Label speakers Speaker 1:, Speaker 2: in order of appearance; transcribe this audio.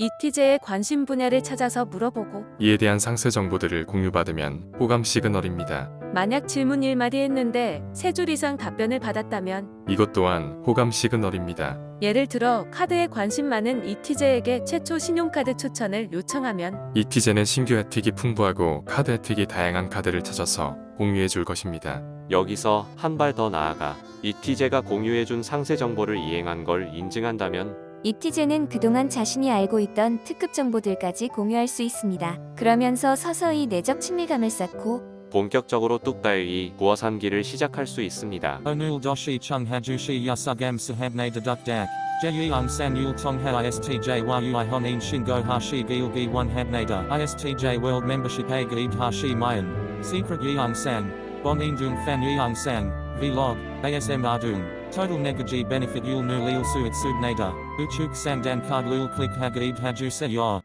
Speaker 1: 이티제의 관심 분야를 찾아서 물어보고
Speaker 2: 이에 대한 상세 정보들을 공유받으면 호감 시그널입니다.
Speaker 1: 만약 질문 1마디 했는데 세줄 이상 답변을 받았다면
Speaker 2: 이것 또한 호감 시그널입니다.
Speaker 1: 예를 들어 카드에 관심 많은 이티제에게 최초 신용카드 추천을 요청하면
Speaker 2: 이티제는 신규 혜택이 풍부하고 카드 혜택이 다양한 카드를 찾아서 공유해 줄 것입니다.
Speaker 3: 여기서 한 발 더 나아가 이티제가 공유해 준 상세 정보를 이행한 걸 인증한다면
Speaker 4: 이티제는 그동안 자신이 알고 있던 특급 정보들까지 공유할 수 있습니다. 그러면서 서서히 내적 친밀감을 쌓고
Speaker 3: 본격적으로 뚝다이 구워 산기를 시작할 수 있습니다.
Speaker 5: Onul doshi chung hajushi yasugam sahabne deduk dak. Jeyang san yul tong ha istj world membership gaid hashi mayan. Secret fan yang san. Vlog. ASM ardung. Total negaji benefit yul nu lil suit subnada. Uchuk sang dan card lul click hagaid haju se ya.